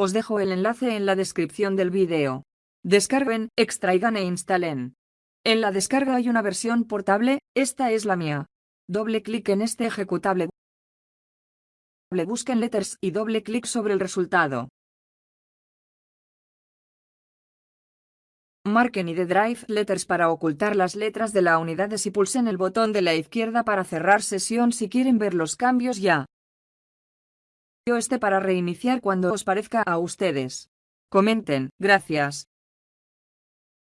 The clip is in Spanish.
Os dejo el enlace en la descripción del vídeo. Descarguen, extraigan e instalen. En la descarga hay una versión portable, esta es la mía. Doble clic en este ejecutable. Busquen letters y doble clic sobre el resultado. Marquen y Drive Letters para ocultar las letras de la unidad y pulsen el botón de la izquierda para cerrar sesión si quieren ver los cambios ya. Este para reiniciar cuando os parezca a ustedes. Comenten, gracias.